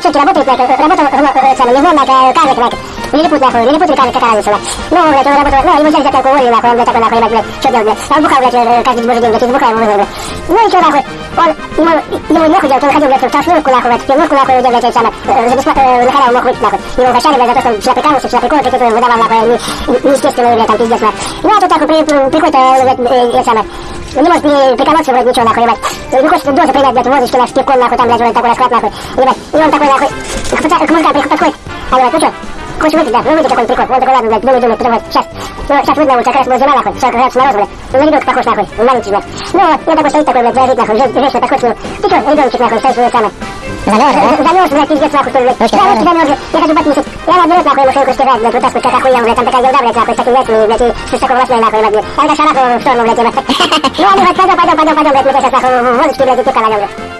цирке работает, блядь, работал, ну, самое, не знаю, блядь, карлик, блядь, лилипут, нахуй, лилипут или карлик, какая разница, блядь. Ну, блядь, он работал, ну, его взяли пьянку, уволили, нахуй, он, блядь, такой, нахуй, ебать, блядь, что делать, блядь. Он бухал, блядь, э, каждый божий день, блядь, из бухла его вызвали, блядь. Ну и что, нахуй, он, ему, ему нехуй делать, он ходил, блядь, в толстовку, нахуй, блядь, пивнушку, нахуй, где, блядь, э, за бесплатно, э, на халяву мог выйти, нахуй. Его угощали, блядь, за то, что он всегда прикалывался, всегда приколы какие-то выдавал, нахуй, не, неестественные, блядь, там, пиздец, нахуй. Ну, а тут, нахуй, при, приходит, э, блядь, э, это самое, не может приколоться вроде ничего, нахуй, ебать. Не хочет дозу принять, блядь, водочки, с пивком, нахуй, там, блядь, вроде такой расклад, нахуй, ебать. И он такой, нахуй, к, к мужикам подходит, а ебать, ну что, хочешь выпить, да, ну выпить какой-нибудь прикол. Он такой, ладно, блядь, думает, потом вот, сейчас, ну, сейчас выйду на улицу, как раз была зима, нахуй, 40 градусов мороза, блядь, ну, на ребенка похож, нахуй, маленький, блядь. Ну, вот, он такой стоит такой, блядь, дрожит, нахуй, женщина подходит нему, ты что, ребеночек, нахуй, стоишь, ну, самое, Замерз, да? Замерз, блядь, пиздец, нахуй, что ли, блядь. Ручки замерзли. Я хочу подписать. И она берет, нахуй, ему шейку стирает, блядь, вытаскивает, как охуел, блядь, там такая елда, блядь, нахуй, с такими яйцами, блядь, и с такой волосной, нахуй, блядь. А это шараху в сторону, блядь, ебать. Ну, ладно, блядь, пойдем, пойдем, пойдем, блядь, мы сейчас, нахуй, водочки, блядь, и нальем, блядь.